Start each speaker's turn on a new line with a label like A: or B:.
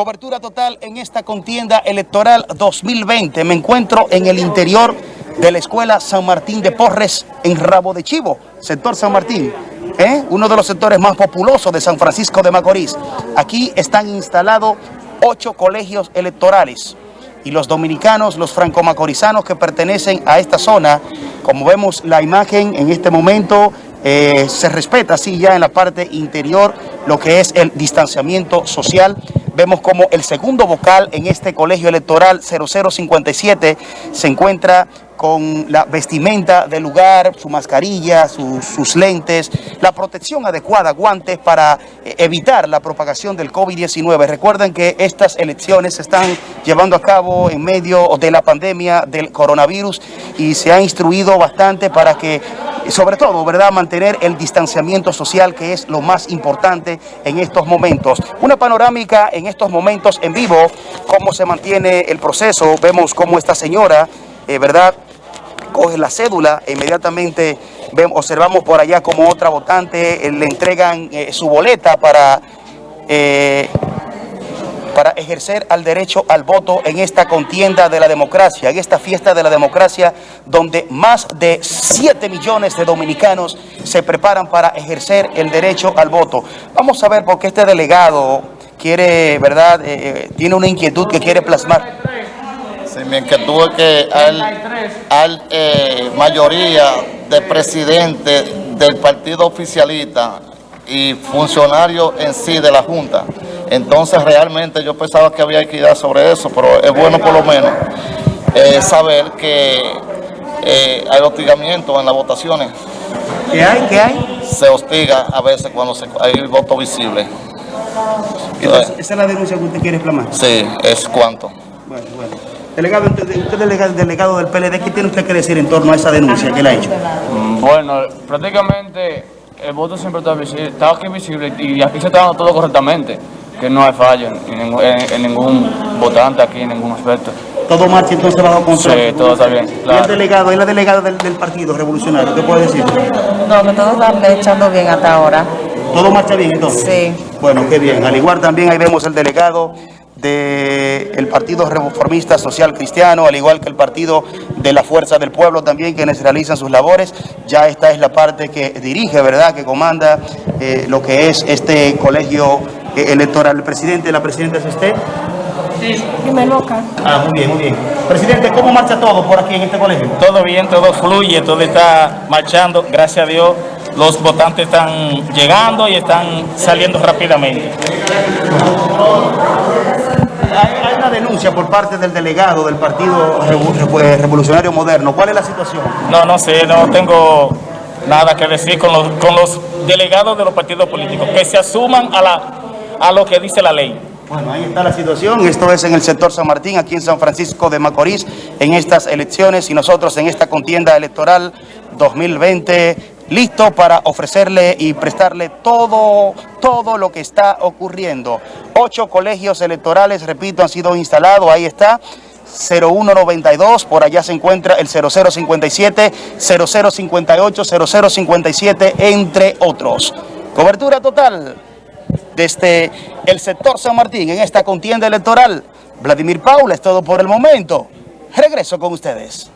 A: Cobertura total en esta contienda electoral 2020. Me encuentro en el interior de la Escuela San Martín de Porres en Rabo de Chivo, sector San Martín. ¿eh? Uno de los sectores más populosos de San Francisco de Macorís. Aquí están instalados ocho colegios electorales y los dominicanos, los franco-macorizanos que pertenecen a esta zona, como vemos la imagen en este momento, eh, se respeta así ya en la parte interior lo que es el distanciamiento social Vemos como el segundo vocal en este colegio electoral 0057 se encuentra con la vestimenta del lugar, su mascarilla, sus lentes, la protección adecuada, guantes para eh, evitar la propagación del COVID-19. Recuerden que estas elecciones se están llevando a cabo en medio de la pandemia del coronavirus y se ha instruido bastante para que sobre todo, ¿verdad?, mantener el distanciamiento social que es lo más importante en estos momentos. Una panorámica en estos momentos en vivo, cómo se mantiene el proceso, vemos cómo esta señora, eh, ¿verdad?, coge la cédula e inmediatamente observamos por allá como otra votante eh, le entregan eh, su boleta para para ejercer al derecho al voto en esta contienda de la democracia, en esta fiesta de la democracia, donde más de 7 millones de dominicanos se preparan para ejercer el derecho al voto. Vamos a ver por qué este delegado quiere, ¿verdad?, eh, eh, tiene una inquietud que quiere plasmar.
B: Sí, mi inquietud es que hay eh, mayoría de presidentes del partido oficialista y funcionarios en sí de la Junta entonces realmente yo pensaba que había equidad sobre eso, pero es bueno por lo menos eh, saber que eh, hay hostigamiento en las votaciones.
A: ¿Qué hay? ¿Qué hay?
B: Se hostiga a veces cuando hay voto visible.
A: Entonces, ¿Esa es la denuncia que usted quiere plasmar?
B: Sí, es cuánto.
A: Bueno, bueno. Delegado, usted es delegado, delegado del PLD, ¿qué tiene usted que decir en torno a esa denuncia que le ha hecho?
C: Mm, bueno, prácticamente el voto siempre está visible, está aquí visible y aquí se está dando todo correctamente que no hay fallo en, ningún votante aquí, en ningún aspecto.
A: ¿Todo marcha entonces bajo control?
C: Sí, todo está bien,
A: ¿Y el delegado, es la delegada del, Partido Revolucionario? ¿Qué puede decir?
D: No, que todo está echando bien hasta ahora.
A: ¿Todo marcha bien entonces?
D: Sí.
A: Bueno, qué bien. Al igual también ahí vemos el delegado del Partido Reformista Social Cristiano, al igual que el Partido de la Fuerza del Pueblo también, quienes realizan sus labores. Ya esta es la parte que dirige, ¿verdad?, que comanda eh, lo que es este colegio eh, electoral. ¿El presidente, la presidenta es usted?
D: Sí. me loca.
A: Ah, muy bien, muy bien. Presidente, ¿cómo marcha todo por aquí en este colegio?
E: Todo bien, todo fluye, todo está marchando, gracias a Dios. Los votantes están llegando y están saliendo rápidamente.
A: Denuncia por parte del delegado del Partido Revolucionario Moderno. ¿Cuál es la situación?
E: No, no sé, no tengo nada que decir con los, con los delegados de los partidos políticos, que se asuman a la a lo que dice la ley.
A: Bueno, ahí está la situación. Esto es en el sector San Martín, aquí en San Francisco de Macorís, en estas elecciones y nosotros en esta contienda electoral 2020, listo para ofrecerle y prestarle todo, todo lo que está ocurriendo. Ocho colegios electorales, repito, han sido instalados, ahí está. 0192, por allá se encuentra el 0057, 0058, 0057, entre otros. Cobertura total desde el sector San Martín en esta contienda electoral. Vladimir Paula, es todo por el momento. Regreso con ustedes.